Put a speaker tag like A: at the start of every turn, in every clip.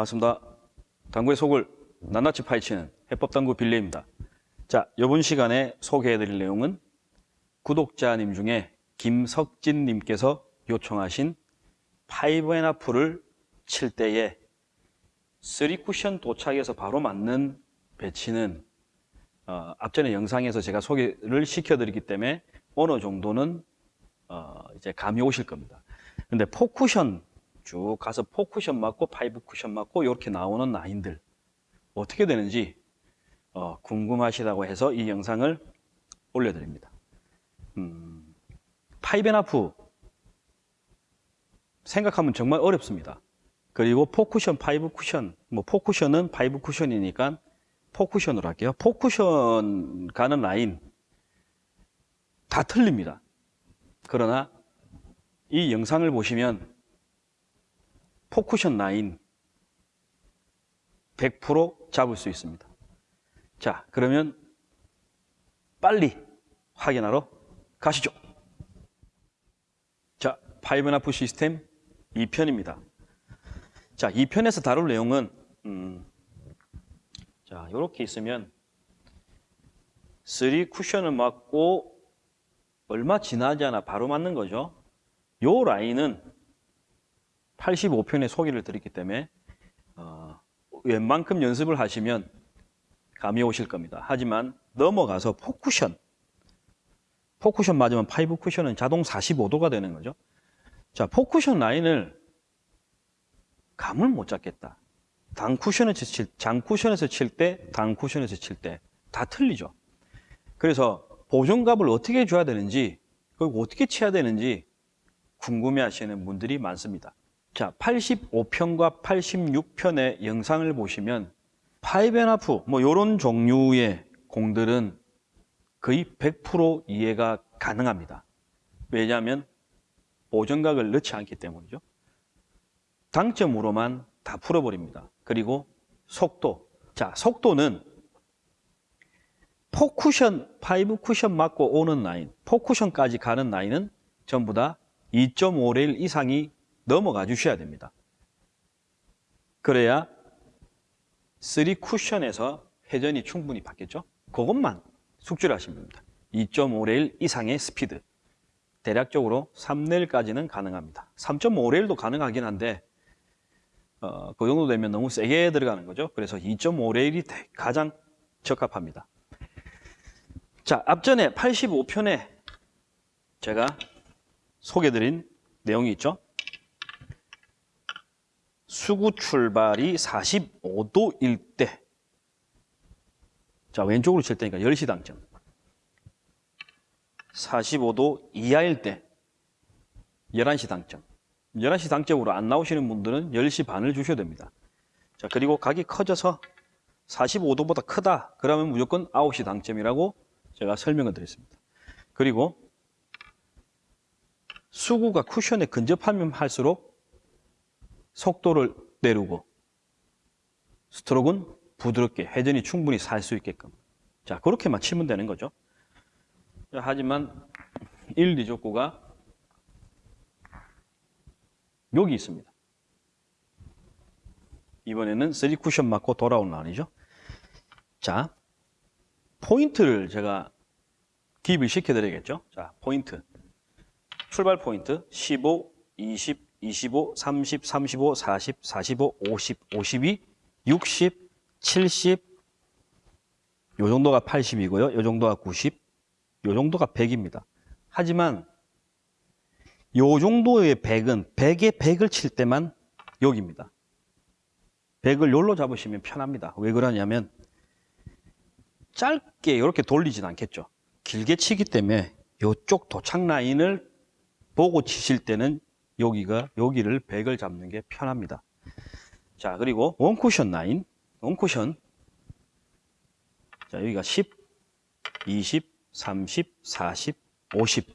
A: 반갑습니다. 당구의 속을 낱낱이 파헤치는 해법당구 빌레입니다. 자, 이번 시간에 소개해드릴 내용은 구독자님 중에 김석진님께서 요청하신 five and half를 칠 때에 3쿠션 도착해서 바로 맞는 배치는 어, 앞전에 영상에서 제가 소개를 시켜드리기 때문에 어느 정도는 어, 이제 감이 오실 겁니다. 근데 four cushion 쭉 가서 four cushion 맞고 five cushion 맞고 이렇게 나오는 라인들 어떻게 되는지 어, 궁금하시다고 해서 이 영상을 올려드립니다. 음, five and half 생각하면 정말 어렵습니다. 그리고 포쿠션, 파이브 쿠션, 뭐 포쿠션은 파이브 쿠션이니까 포쿠션으로 할게요. four cushion 가는 라인 다 틀립니다. 그러나 이 영상을 보시면 four cushion 라인 100% 잡을 수 있습니다. 자, 그러면 빨리 확인하러 가시죠. 자, five and half 시스템 2편입니다. 자, 2편에서 다룰 내용은 음, 자, 이렇게 있으면 3 쿠션을 맞고 얼마 지나지 않아 바로 맞는 거죠. 요 라인은 85편에 소개를 드렸기 때문에 어, 웬만큼 연습을 하시면 감이 오실 겁니다. 하지만 넘어가서 four쿠션 four쿠션 맞으면 five 쿠션은 자동 45도가 되는 거죠. 자, four쿠션 라인을 감을 못 잡겠다. 당 쿠션에서 칠, 장 쿠션에서 칠 때, 당 쿠션에서 칠 때 다 틀리죠. 그래서 보존값을 어떻게 줘야 되는지, 그리고 어떻게 쳐야 되는지 궁금해 하시는 분들이 많습니다. 자, 85편과 86편의 영상을 보시면 파이벤하프 뭐 이런 종류의 공들은 거의 100% 이해가 가능합니다. 왜냐하면 보정각을 넣지 않기 때문이죠. 당점으로만 다 풀어버립니다. 그리고 속도. 자, 속도는 four쿠션, five 쿠션 맞고 오는 라인, four쿠션까지 가는 라인은 전부 다 2.5레일 이상이 넘어가 주셔야 됩니다. 그래야 3 쿠션에서 회전이 충분히 받겠죠? 그것만 숙지를 하시면 됩니다. 2.5레일 이상의 스피드. 대략적으로 3레일까지는 가능합니다. 3.5레일도 가능하긴 한데 어, 그 정도 되면 너무 세게 들어가는 거죠. 그래서 2.5레일이 가장 적합합니다. 자, 앞전에 85편에 제가 소개드린 내용이 있죠. 수구 출발이 45도일 때 자, 왼쪽으로 칠 때니까 10시 당점 45도 이하일 때 11시 당점 11시 당점으로 안 나오시는 분들은 10시 반을 주셔야 됩니다. 자, 그리고 각이 커져서 45도보다 크다. 그러면 무조건 9시 당점이라고 제가 설명을 드렸습니다. 그리고 수구가 쿠션에 근접하면 할수록 속도를 내리고 스트로크는 부드럽게 회전이 충분히 살 수 있게끔 자 그렇게만 치면 되는 거죠. 하지만 1, 2족구가 여기 있습니다. 이번에는 3쿠션 맞고 돌아온 라인이죠. 자, 포인트를 제가 기입을 시켜드려야겠죠. 자, 포인트. 출발 포인트 15, 20, 25, 30, 35, 40, 45, 50, 52, 60, 70, 요 정도가 80이고요. 요 정도가 90, 요 정도가 100입니다. 하지만 요 정도의 100은 100에 100을 칠 때만 여기입니다. 100을 요로 잡으시면 편합니다. 왜 그러냐면 짧게 이렇게 돌리진 않겠죠. 길게 치기 때문에 요쪽 도착 라인을 보고 치실 때는 여기가 여기를 100을 잡는 게 편합니다. 자, 그리고 원쿠션 라인, 원쿠션. 자, 여기가 10, 20, 30, 40, 50.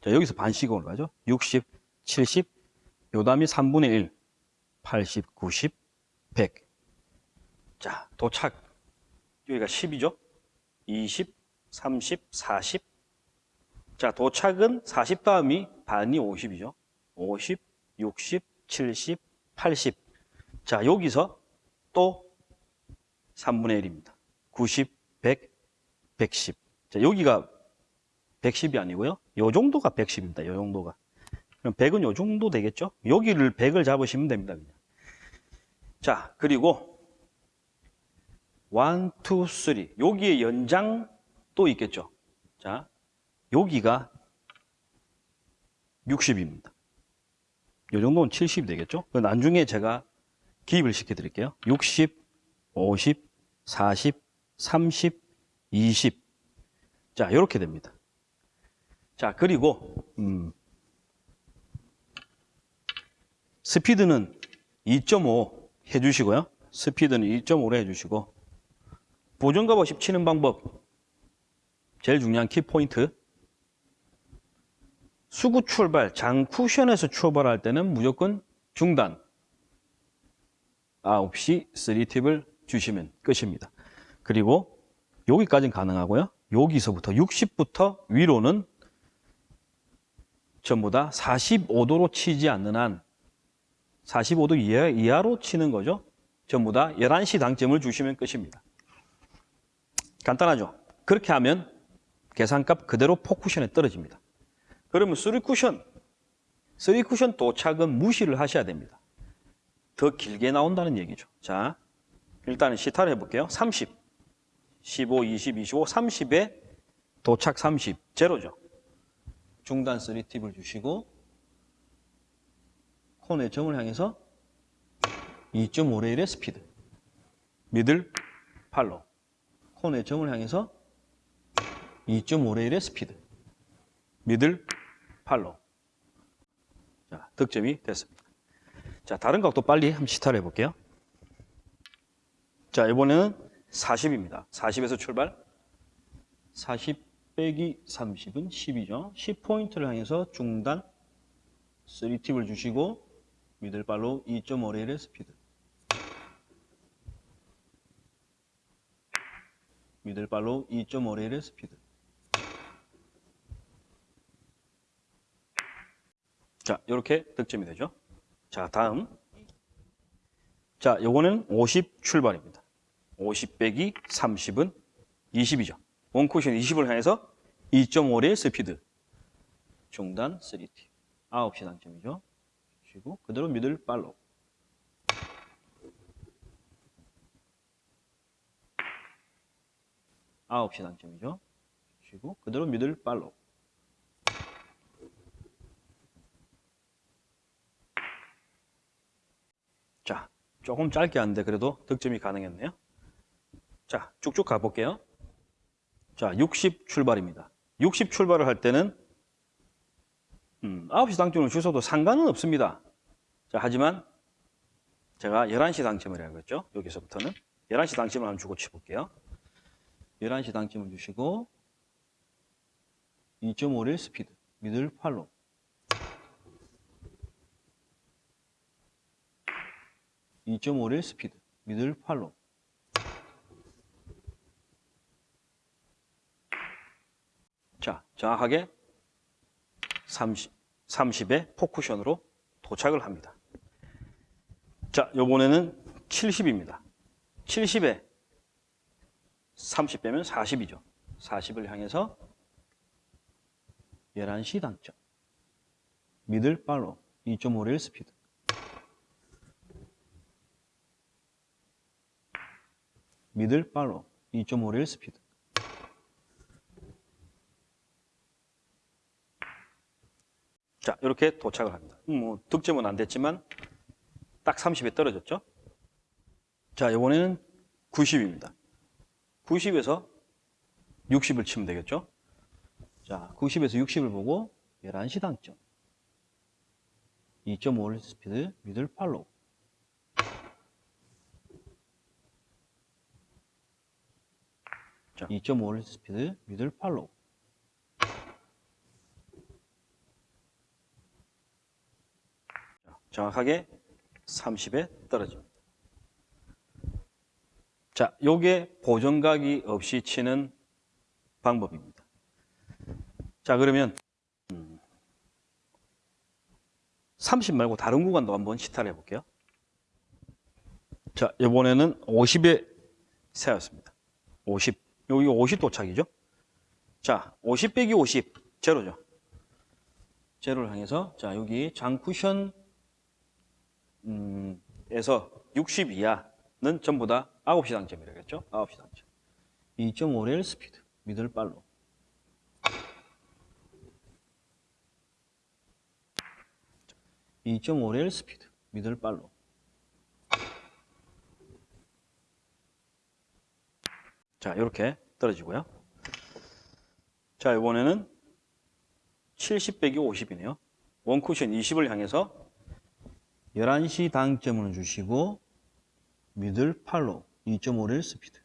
A: 자, 여기서 반씩으로 가죠. 60, 70, 요 다음이 3분의 1, 80, 90, 100. 자, 도착. 여기가 10이죠. 20, 30, 40. 자, 도착은 40 다음이 반이 50이죠. 50, 60, 70, 80. 자, 여기서 또 3분의 1입니다. 90, 100, 110. 자, 여기가 110이 아니고요. 요 정도가 110입니다. 요 정도가. 그럼 100은 요 정도 되겠죠? 여기를 100을 잡으시면 됩니다. 그냥. 자, 그리고 1, 2, 3. 여기에 연장 또 있겠죠? 자, 여기가 60입니다. 이 정도는 70이 되겠죠? 그 나중에 제가 기입을 시켜 드릴게요. 60, 50, 40, 30, 20. 자, 이렇게 됩니다. 자, 그리고 음, 스피드는 2.5 해주시고요. 스피드는 2.5로 해주시고 보정값 없이 치는 방법 제일 중요한 키포인트 수구 출발, 장 쿠션에서 출발할 때는 무조건 중단 9시 3팁을 주시면 끝입니다. 그리고 여기까지는 가능하고요. 여기서부터 60부터 위로는 전부 다 45도로 치지 않는 한 45도 이하, 이하로 치는 거죠. 전부 다 11시 당점을 주시면 끝입니다. 간단하죠? 그렇게 하면 계산값 그대로 포쿠션에 떨어집니다. 그러면 3쿠션, 3쿠션 도착은 무시를 하셔야 됩니다. 더 길게 나온다는 얘기죠. 자, 일단은 시타를 해볼게요. 30, 15, 20, 25, 30에 도착 30, 제로죠. 중단 3팁을 주시고 콘의 점을 향해서 2.5레일의 스피드 미들 팔로 콘의 점을 향해서 2.5레일의 스피드 미들 팔로 자, 득점이 됐습니다. 자, 다른 각도 빨리 한번 시타를 해볼게요. 자, 이번에는 40입니다. 40에서 출발. 40 빼기 30은 10이죠. 10포인트를 향해서 중단 3팁을 주시고 미들발로 2.5레일의 스피드. 미들발로 2.5레일의 스피드. 자, 이렇게 득점이 되죠. 자, 다음. 자, 요거는 50 출발입니다. 50 빼기 30은 20이죠. 원쿠션 20을 향해서 2.5의 스피드. 중단 3T. 9시 단점이죠. 주시고 그대로 미들 팔로. 아홉 시 단점이죠. 주시고 그대로 미들 팔로. 자, 조금 짧게 하는데 그래도 득점이 가능했네요. 자, 쭉쭉 가볼게요. 자, 60 출발입니다. 60 출발을 할 때는 음, 9시 당점을 주셔도 상관은 없습니다. 자, 하지만 제가 11시 당점을 해야겠죠. 여기서부터는 11시 당점을 한번 주고 쳐볼게요. 11시 당점을 주시고 2.5릴 스피드 미들 팔로 (2.5릴) 스피드 미들 팔로 자 정확하게 30, 30의 포쿠션으로 도착을 합니다 자 요번에는 70입니다 70에 30 빼면 40이죠. 40을 향해서 11시 당점. 미들 팔로 2.5레일 스피드. 미들 팔로 2.5레일 스피드. 자, 이렇게 도착을 합니다. 음, 뭐 득점은 안 됐지만 딱 30에 떨어졌죠. 자, 이번에는 90입니다. 90에서 60을 치면 되겠죠? 자, 90에서 60을 보고 11시 당점. 2.5레일 스피드 middle follow. 자, 2.5레일 스피드 middle follow. 자, 정확하게 30에 떨어집니다. 자, 요게 보정각이 없이 치는 방법입니다. 자, 그러면 30 말고 다른 구간도 한번 시타를 해볼게요. 자, 이번에는 50에 세웠습니다. 50. 여기 50 도착이죠? 자, 50 빼기 50. 제로죠. 제로를 향해서, 자, 여기 장쿠션, 음, 에서 60 이하는 전부 다 9시 당점이라겠죠? 9시 당점. 2.5레일 스피드. middle follow. 이 2.5레일 스피드. middle follow. 자, 이렇게 떨어지고요. 자, 이번에는 70 빼기 50이네요. one쿠션 20을 향해서 11시 당점을 주시고 미들 팔로 2.5를 스피드.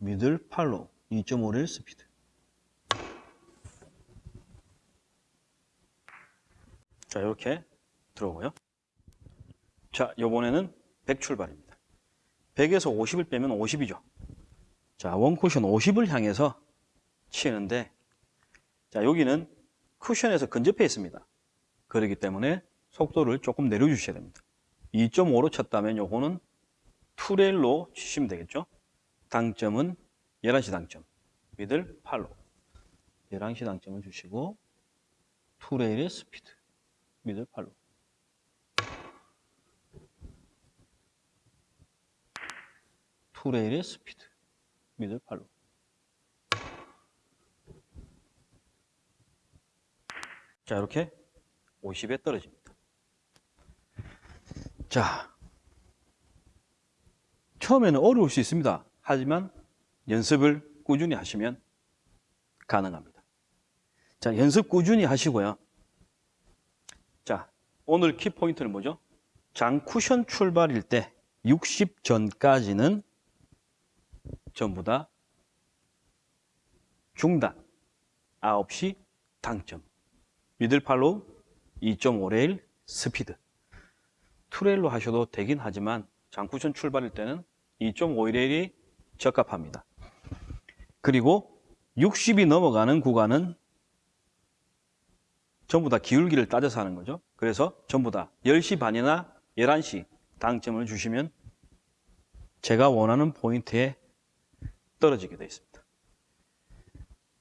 A: 미들 팔로 2.5를 스피드. 자, 이렇게 들어오고요. 자, 요번에는 100 출발입니다. 100에서 50을 빼면 50이죠. 자, 원쿠션 50을 향해서 치는데, 자, 여기는 쿠션에서 근접해 있습니다. 그렇기 때문에 속도를 조금 내려주셔야 됩니다. 2.5로 쳤다면 요거는 two레일로 치시면 되겠죠. 당점은 11시 당점, middle follow. 11시 당점을 주시고, two레일의 스피드, middle follow. two레일의 스피드, 미들 8로. 자, 이렇게 50에 떨어집니다. 자, 처음에는 어려울 수 있습니다. 하지만 연습을 꾸준히 하시면 가능합니다. 자, 연습 꾸준히 하시고요. 자, 오늘 키포인트는 뭐죠? 장 쿠션 출발일 때 60 전까지는 전부 다 중단, 9시 당점. 미들팔로 2.5레일 스피드. 투레일로 하셔도 되긴 하지만 장쿠션 출발일 때는 2.5레일이 적합합니다. 그리고 60이 넘어가는 구간은 전부 다 기울기를 따져서 하는 거죠. 그래서 전부 다 10시 반이나 11시 당점을 주시면 제가 원하는 포인트에 떨어지게 되어 있습니다.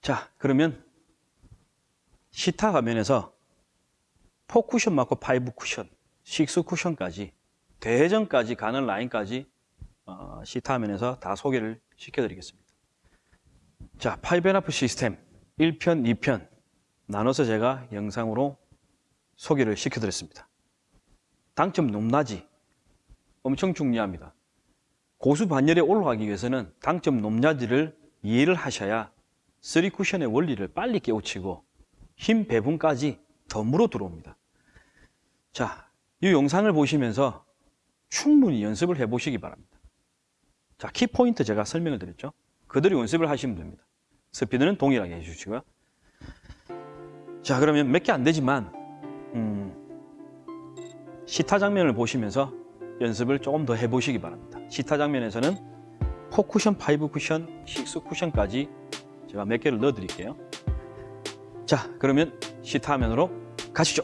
A: 자, 그러면 시타 화면에서 4쿠션 맞고 5쿠션, 6쿠션까지 대전까지 가는 라인까지 어, 시타 화면에서 다 소개를 시켜드리겠습니다. 자, 5앤하프 시스템 1편, 2편 나눠서 제가 영상으로 소개를 시켜드렸습니다. 당점 높낮이 엄청 중요합니다. 고수 반열에 올라가기 위해서는 당점 높낮이를 이해를 하셔야 3쿠션의 원리를 빨리 깨우치고 힘 배분까지 덤으로 들어옵니다. 자, 이 영상을 보시면서 충분히 연습을 해보시기 바랍니다. 자, 키포인트 제가 설명을 드렸죠. 그대로 연습을 하시면 됩니다. 스피드는 동일하게 해주시고요. 자, 그러면 몇 개 안 되지만 음, 시타 장면을 보시면서 연습을 조금 더 해보시기 바랍니다. 시타 장면에서는 4쿠션, 5쿠션, 6쿠션까지 제가 몇 개를 넣어 드릴게요. 자, 그러면 시타 화면으로 가시죠.